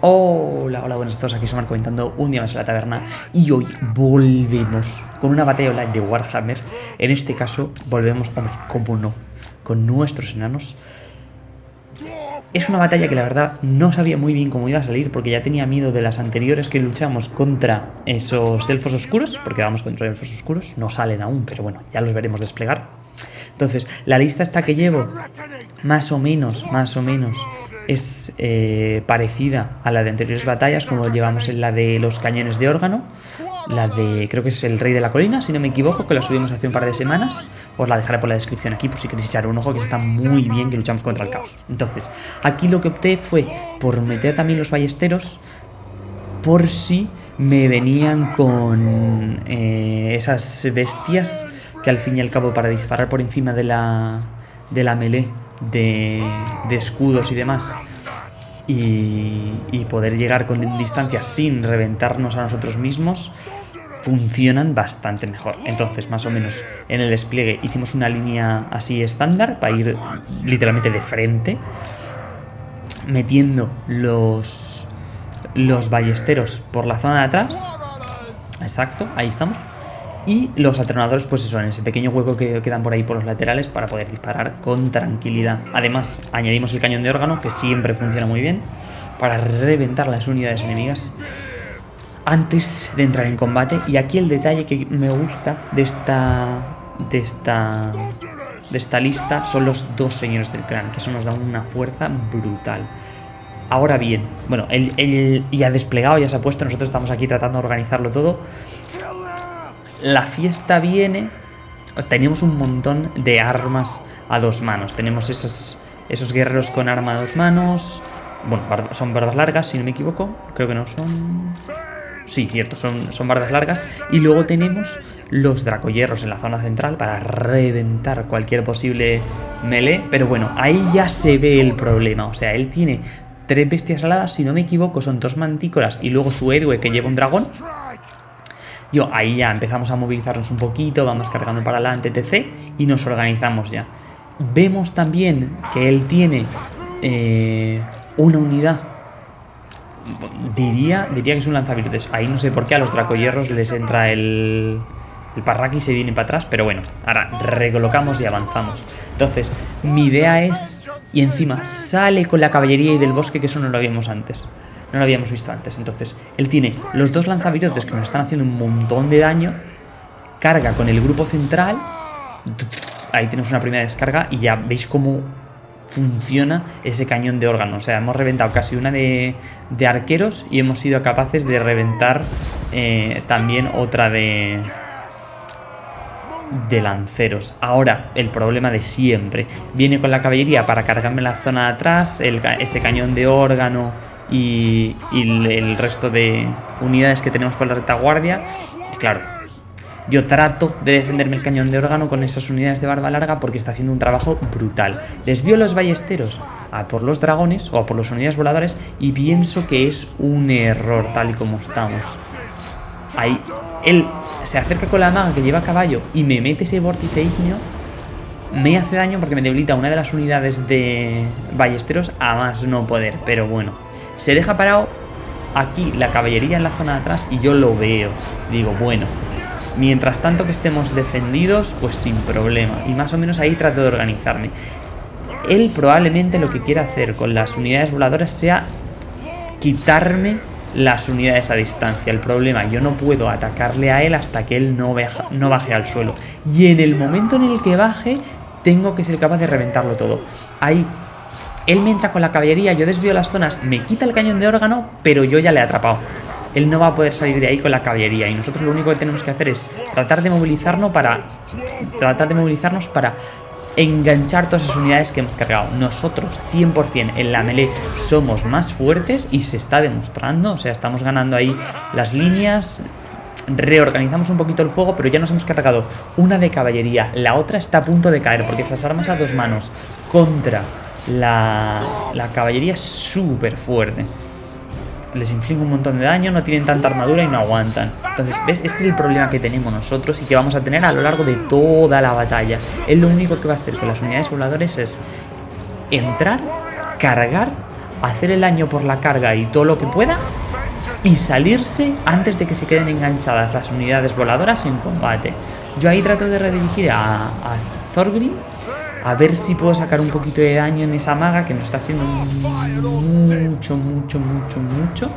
Hola, hola, buenas a todos, aquí somos comentando un día más en la taberna y hoy volvemos con una batalla online de Warhammer. En este caso volvemos, hombre, cómo no, con nuestros enanos. Es una batalla que la verdad no sabía muy bien cómo iba a salir porque ya tenía miedo de las anteriores que luchamos contra esos elfos oscuros, porque vamos contra elfos oscuros, no salen aún, pero bueno, ya los veremos desplegar. Entonces, la lista esta que llevo, más o menos, más o menos, es eh, parecida a la de anteriores batallas, como llevamos en la de los cañones de órgano, la de, creo que es el Rey de la Colina, si no me equivoco, que la subimos hace un par de semanas. Os la dejaré por la descripción aquí, por si queréis echar un ojo, que está muy bien que luchamos contra el caos. Entonces, aquí lo que opté fue por meter también los ballesteros, por si me venían con eh, esas bestias al fin y al cabo para disparar por encima de la, de la melee de, escudos y demás y, poder llegar con distancia sin reventarnos a nosotros mismos funcionan bastante mejor. Entonces, más o menos en el despliegue hicimos una línea así estándar para ir literalmente de frente, metiendo los, los ballesteros por la zona de atrás. Exacto, ahí estamos y los atronadores, pues eso, en ese pequeño hueco que quedan por ahí por los laterales para poder disparar con tranquilidad. Además, añadimos el cañón de órgano, que siempre funciona muy bien, para reventar las unidades enemigas antes de entrar en combate. Y aquí el detalle que me gusta de esta, de esta, de esta lista son los dos señores del clan, que eso nos da una fuerza brutal. Ahora bien, bueno, él, él ya desplegado, ya se ha puesto, nosotros estamos aquí tratando de organizarlo todo la fiesta viene... Tenemos un montón de armas a dos manos. Tenemos esos, esos guerreros con arma a dos manos. Bueno, son barbas largas, si no me equivoco. Creo que no son... Sí, cierto, son, son barbas largas. Y luego tenemos los dracoyerros en la zona central para reventar cualquier posible melee. Pero bueno, ahí ya se ve el problema. O sea, él tiene tres bestias aladas, si no me equivoco, son dos mantícoras y luego su héroe que lleva un dragón. Yo ahí ya empezamos a movilizarnos un poquito, vamos cargando para adelante, etc. Y nos organizamos ya. Vemos también que él tiene eh, una unidad. Diría, diría que es un lanzavirutes. Ahí no sé por qué a los dracoyerros les entra el, el parraki se viene para atrás. Pero bueno, ahora recolocamos y avanzamos. Entonces, mi idea es... Y encima sale con la caballería y del bosque, que eso no lo habíamos antes no lo habíamos visto antes. Entonces, él tiene los dos lanzavirotes que nos están haciendo un montón de daño, carga con el grupo central, ahí tenemos una primera descarga y ya veis cómo funciona ese cañón de órgano. O sea, hemos reventado casi una de, de arqueros y hemos sido capaces de reventar eh, también otra de, de lanceros. Ahora, el problema de siempre. Viene con la caballería para cargarme la zona de atrás, ese cañón de órgano y, el resto de unidades que tenemos por la retaguardia. Y claro, yo trato de defenderme el cañón de órgano con esas unidades de barba larga porque está haciendo un trabajo brutal. Desvío los ballesteros a por los dragones o a por las unidades voladoras y pienso que es un error tal y como estamos. Ahí, él se acerca con la maga que lleva a caballo y me mete ese vórtice ignio. Me hace daño porque me debilita una de las unidades de ballesteros a más no poder, pero bueno. Se deja parado aquí la caballería en la zona de atrás y yo lo veo. Digo, bueno, mientras tanto que estemos defendidos, pues sin problema. Y más o menos ahí trato de organizarme. Él probablemente lo que quiera hacer con las unidades voladoras sea quitarme las unidades a distancia. El problema, yo no puedo atacarle a él hasta que él no, no baje al suelo. Y en el momento en el que baje, tengo que ser capaz de reventarlo todo. Ahí él me entra con la caballería, yo desvío las zonas, me quita el cañón de órgano, pero yo ya le he atrapado. Él no va a poder salir de ahí con la caballería y nosotros lo único que tenemos que hacer es tratar de movilizarnos para tratar de movilizarnos para enganchar todas esas unidades que hemos cargado. Nosotros 100% en la melee somos más fuertes y se está demostrando, o sea, estamos ganando ahí las líneas, reorganizamos un poquito el fuego, pero ya nos hemos cargado una de caballería, la otra está a punto de caer porque estas armas a dos manos contra la, caballería es súper fuerte. Les inflige un montón de daño, no tienen tanta armadura y no aguantan. Entonces, ¿ves? Este es el problema que tenemos nosotros y que vamos a tener a lo largo de toda la batalla. Él lo único que va a hacer con las unidades voladores es entrar, cargar, hacer el daño por la carga y todo lo que pueda y salirse antes de que se queden enganchadas las unidades voladoras en combate. Yo ahí trato de redirigir a, a Thorgrim a ver si puedo sacar un poquito de daño en esa maga que nos está haciendo mucho, mucho, mucho, mucho.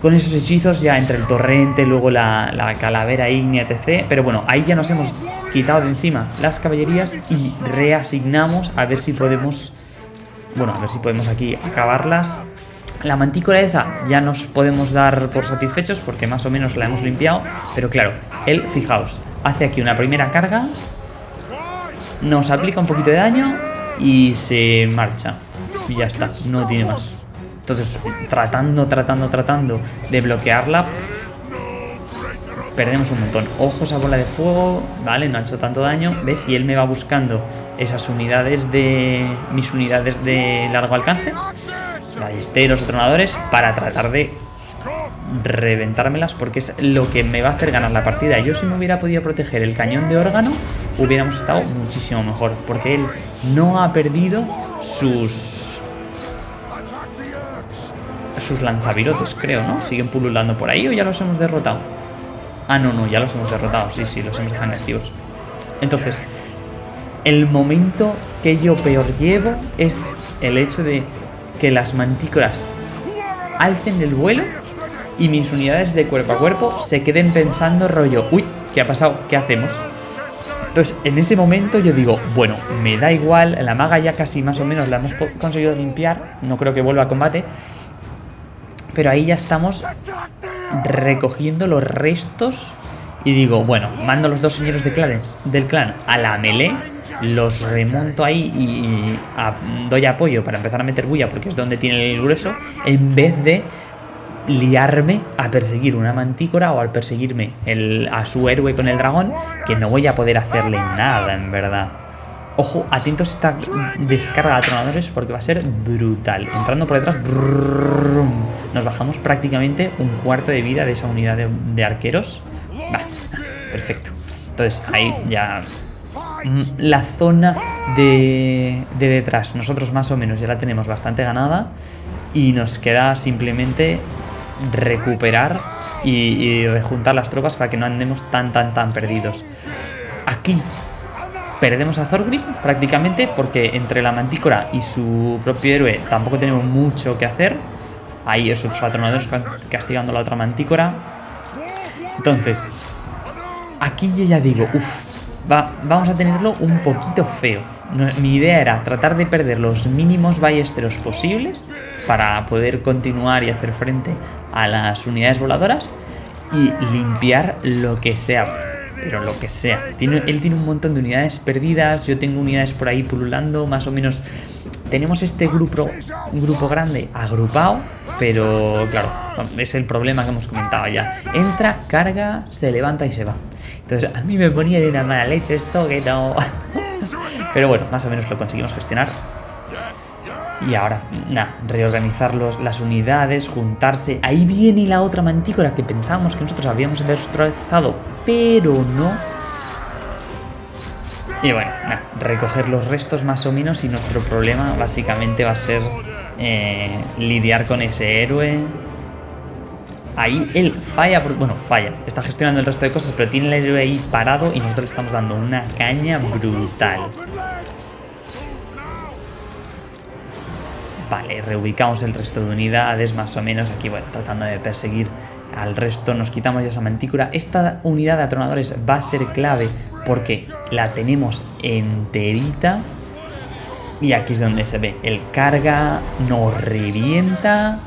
Con esos hechizos ya entre el torrente, luego la, la calavera ígnea, etc. Pero bueno, ahí ya nos hemos quitado de encima las caballerías y reasignamos a ver si podemos... Bueno, a ver si podemos aquí acabarlas. La mantícora esa ya nos podemos dar por satisfechos porque más o menos la hemos limpiado. Pero claro, él, fijaos, hace aquí una primera carga nos aplica un poquito de daño y se marcha. Y ya está, no tiene más. Entonces, tratando, tratando, tratando de bloquearla, perdemos un montón. Ojos a bola de fuego, vale, no ha hecho tanto daño, ¿ves? Y él me va buscando esas unidades de... mis unidades de largo alcance, ballesteros, tronadores, para tratar de reventármelas porque es lo que me va a hacer ganar la partida. Yo si me hubiera podido proteger el cañón de órgano, hubiéramos estado muchísimo mejor. Porque él no ha perdido sus... Sus lanzavirotes, creo, ¿no? Siguen pululando por ahí o ya los hemos derrotado. Ah, no, no, ya los hemos derrotado. Sí, sí, los hemos dejado activos. Entonces, el momento que yo peor llevo es el hecho de que las mantícoras alcen el vuelo y mis unidades de cuerpo a cuerpo se queden pensando rollo, uy, ¿qué ha pasado? ¿Qué hacemos? Entonces, en ese momento yo digo, bueno, me da igual, la maga ya casi más o menos la hemos conseguido limpiar, no creo que vuelva a combate, pero ahí ya estamos recogiendo los restos y digo, bueno, mando los dos señores de clanes, del clan a la melee, los remonto ahí y, doy apoyo para empezar a meter bulla porque es donde tiene el grueso, en vez de liarme a perseguir una mantícora o al perseguirme el, a su héroe con el dragón, que no voy a poder hacerle nada, en verdad. Ojo, atentos a esta descarga de tronadores porque va a ser brutal. Entrando por detrás, nos bajamos prácticamente un cuarto de vida de esa unidad de, arqueros. Va, perfecto. Entonces ahí ya mm, la zona de, de detrás, nosotros más o menos ya la tenemos bastante ganada y nos queda simplemente recuperar y, rejuntar las tropas para que no andemos tan, tan, tan perdidos. Aquí perdemos a Thorgrim prácticamente porque entre la mantícora y su propio héroe tampoco tenemos mucho que hacer. Ahí esos atronadores castigando a la otra mantícora. Entonces, aquí yo ya digo, uff, va, vamos a tenerlo un poquito feo. mi idea era tratar de perder los mínimos ballesteros posibles para poder continuar y hacer frente a las unidades voladoras y limpiar lo que sea, pero lo que sea. Él tiene un montón de unidades perdidas, yo tengo unidades por ahí pululando, más o menos. Tenemos este grupo, grupo grande agrupado, pero claro, es el problema que hemos comentado ya. Entra, carga, se levanta y se va. Entonces a mí me ponía de una mala leche esto que no... pero bueno, más o menos lo conseguimos gestionar. Y ahora, nada, reorganizar las unidades, juntarse. Ahí viene la otra mantícora que pensábamos que nosotros habíamos destrozado, pero no. Y bueno, nada, recoger los restos más o menos y nuestro problema básicamente va a ser eh, lidiar con ese héroe. Ahí él falla, bueno, falla, está gestionando el resto de cosas, pero tiene el héroe ahí parado y nosotros le estamos dando una caña brutal. Vale, reubicamos el resto de unidades más o menos. Aquí, bueno, tratando de perseguir al resto. Nos quitamos ya esa mantícora. Esta unidad de atronadores va a ser clave porque la tenemos enterita. Y aquí es donde se ve. El carga nos revienta.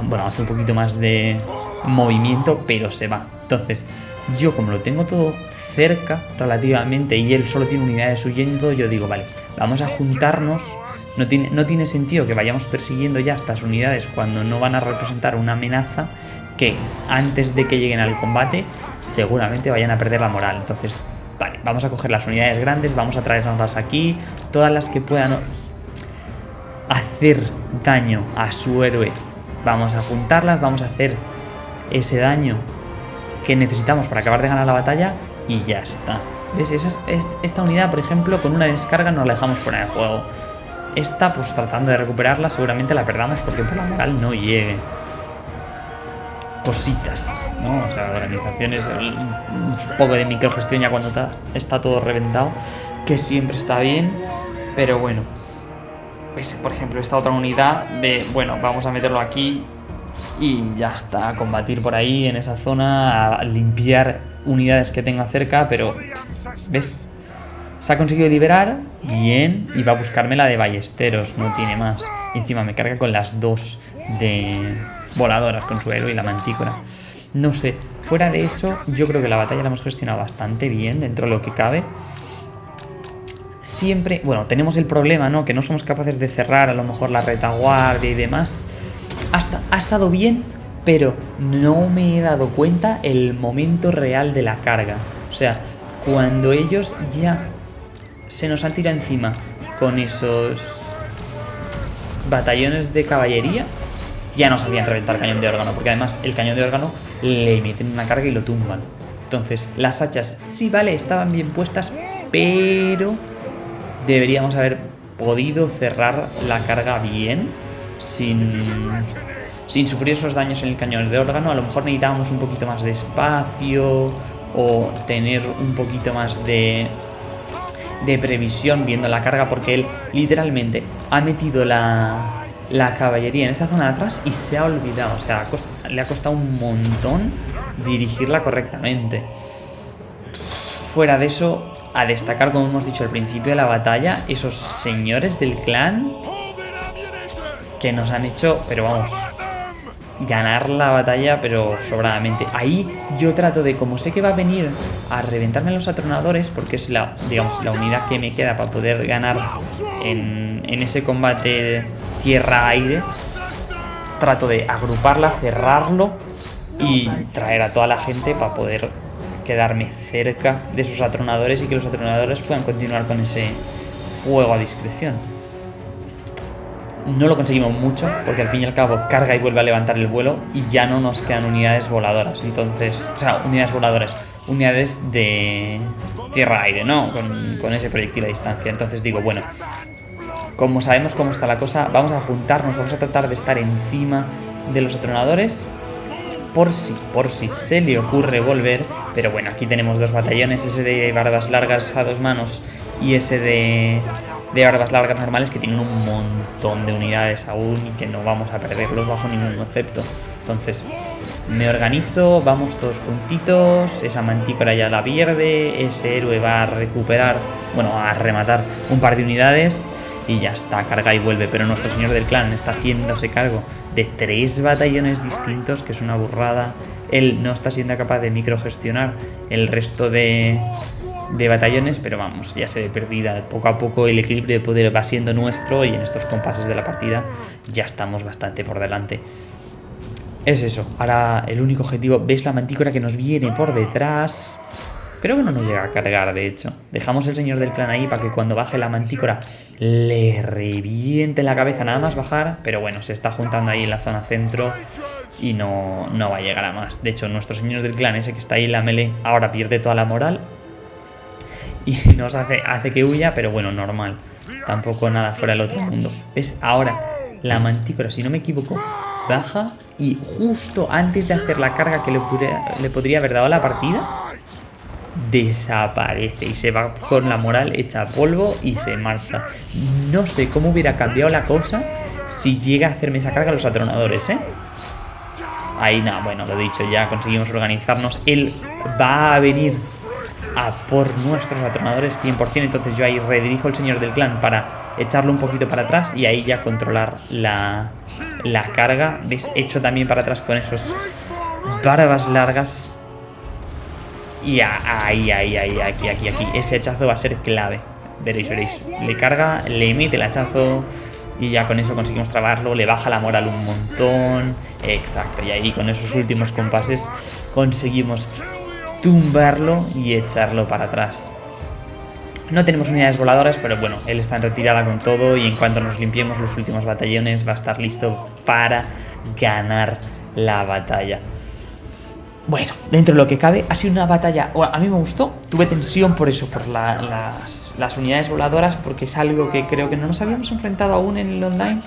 Bueno, hace un poquito más de movimiento, pero se va. Entonces, yo como lo tengo todo cerca relativamente y él solo tiene unidades huyendo, yo digo, vale, vamos a juntarnos no tiene, no tiene sentido que vayamos persiguiendo ya estas unidades cuando no van a representar una amenaza que antes de que lleguen al combate seguramente vayan a perder la moral. Entonces, vale, vamos a coger las unidades grandes, vamos a traernoslas aquí, todas las que puedan hacer daño a su héroe. Vamos a juntarlas, vamos a hacer ese daño que necesitamos para acabar de ganar la batalla y ya está. ¿Ves? esta unidad, por ejemplo, con una descarga nos la dejamos fuera de juego esta, pues tratando de recuperarla, seguramente la perdamos porque por la moral no llegue. Cositas, ¿no? O sea, organizaciones, un poco de microgestión ya cuando está todo reventado, que siempre está bien, pero bueno. Por ejemplo, esta otra unidad de, bueno, vamos a meterlo aquí y ya está, a combatir por ahí en esa zona, a limpiar unidades que tenga cerca, pero ¿ves? Se ha conseguido liberar, bien, y va a buscarme la de ballesteros, no tiene más. Y encima me carga con las dos de voladoras, con suelo y la mantícora. No sé, fuera de eso, yo creo que la batalla la hemos gestionado bastante bien dentro de lo que cabe. Siempre, bueno, tenemos el problema, ¿no? Que no somos capaces de cerrar a lo mejor la retaguardia y demás. Hasta, ha estado bien, pero no me he dado cuenta el momento real de la carga. O sea, cuando ellos ya se nos han tirado encima con esos batallones de caballería, ya no sabían reventar cañón de órgano, porque además el cañón de órgano le meten una carga y lo tumban. Entonces, las hachas sí, vale, estaban bien puestas, pero deberíamos haber podido cerrar la carga bien, sin, sin sufrir esos daños en el cañón de órgano. A lo mejor necesitábamos un poquito más de espacio o tener un poquito más de de previsión viendo la carga porque él literalmente ha metido la, la caballería en esa zona de atrás y se ha olvidado. O sea, le ha costado un montón dirigirla correctamente. Fuera de eso, a destacar, como hemos dicho al principio de la batalla, esos señores del clan que nos han hecho, pero vamos, ganar la batalla, pero sobradamente. Ahí yo trato de, como sé que va a venir a reventarme los atronadores, porque es la, digamos, la unidad que me queda para poder ganar en, en ese combate tierra-aire, trato de agruparla, cerrarlo y traer a toda la gente para poder quedarme cerca de esos atronadores y que los atronadores puedan continuar con ese fuego a discreción. No lo conseguimos mucho, porque al fin y al cabo carga y vuelve a levantar el vuelo y ya no nos quedan unidades voladoras. Entonces, o sea, unidades voladoras, unidades de tierra-aire, ¿no? Con, con ese proyectil a distancia. Entonces digo, bueno, como sabemos cómo está la cosa, vamos a juntarnos, vamos a tratar de estar encima de los atronadores por si, por si se le ocurre volver. Pero bueno, aquí tenemos dos batallones, ese de barbas largas a dos manos y ese de de barbas largas normales que tienen un montón de unidades aún y que no vamos a perderlos bajo ningún concepto. Entonces, me organizo, vamos todos juntitos, esa mantícora ya la pierde, ese héroe va a recuperar, bueno, a rematar un par de unidades y ya está, carga y vuelve. Pero nuestro señor del clan está haciéndose cargo de tres batallones distintos, que es una burrada. Él no está siendo capaz de microgestionar el resto de, de batallones, pero vamos, ya se ve perdida. Poco a poco el equilibrio de poder va siendo nuestro y en estos compases de la partida ya estamos bastante por delante. Es eso, ahora el único objetivo, ¿veis la mantícora que nos viene por detrás? Creo que no nos llega a cargar, de hecho. Dejamos el señor del clan ahí para que cuando baje la mantícora le reviente la cabeza nada más bajar, pero bueno, se está juntando ahí en la zona centro y no, no va a llegar a más. De hecho, nuestro señor del clan, ese que está ahí en la melee, ahora pierde toda la moral y nos hace, hace que huya, pero bueno, normal. Tampoco nada fuera del otro mundo. ¿Ves? Ahora, la mantícora, si no me equivoco, baja y justo antes de hacer la carga que le, le podría haber dado la partida, desaparece y se va con la moral hecha polvo y se marcha. No sé cómo hubiera cambiado la cosa si llega a hacerme esa carga a los atronadores, ¿eh? Ahí nada, bueno, lo dicho, ya conseguimos organizarnos. Él va a venir a por nuestros atronadores 100%. Entonces yo ahí redirijo el señor del clan para echarlo un poquito para atrás y ahí ya controlar la, la carga. ¿Ves? Hecho también para atrás con esos barbas largas. Y ahí, ahí, ahí, aquí, aquí, aquí. Ese hachazo va a ser clave. Veréis, veréis. Le carga, le emite el hachazo y ya con eso conseguimos trabarlo, le baja la moral un montón, exacto, y ahí con esos últimos compases conseguimos tumbarlo y echarlo para atrás. No tenemos unidades voladoras, pero bueno, él está en retirada con todo y en cuanto nos limpiemos los últimos batallones va a estar listo para ganar la batalla. Bueno, dentro de lo que cabe, ha sido una batalla. a mí me gustó, tuve tensión por eso, por las, unidades voladoras, porque es algo que creo que no nos habíamos enfrentado aún en el online.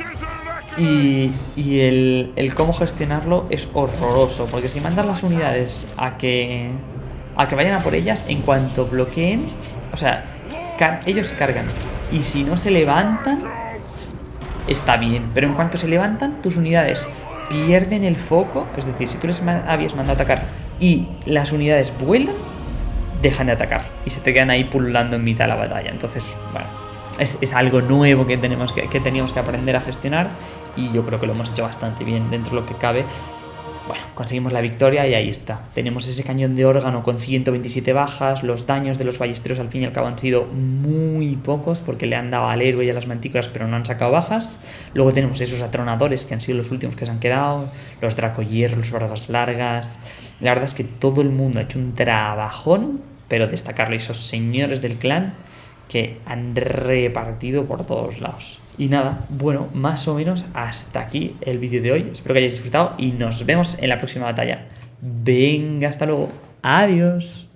Y, y el, el, cómo gestionarlo es horroroso, porque si mandas las unidades a que, a que vayan a por ellas, en cuanto bloqueen, o sea, ellos cargan. Y si no se levantan, está bien. Pero en cuanto se levantan, tus unidades pierden el foco. Es decir, si tú les habías mandado a atacar y las unidades vuelan, dejan de atacar. Y se te quedan ahí pululando en mitad de la batalla. Entonces, bueno, es, algo nuevo que, tenemos que, que teníamos que aprender a gestionar. Y yo creo que lo hemos hecho bastante bien dentro de lo que cabe. Bueno, conseguimos la victoria y ahí está. Tenemos ese cañón de órgano con 127 bajas. Los daños de los ballesteros al fin y al cabo han sido muy pocos porque le han dado al héroe y a las mantícoras pero no han sacado bajas. Luego tenemos esos atronadores que han sido los últimos que se han quedado. Los dracoyerros, los barbas largas. La verdad es que todo el mundo ha hecho un trabajón, pero destacarlo esos señores del clan que han repartido por todos lados. Y nada, bueno, más o menos hasta aquí el vídeo de hoy. Espero que hayáis disfrutado y nos vemos en la próxima batalla. Venga, hasta luego. Adiós.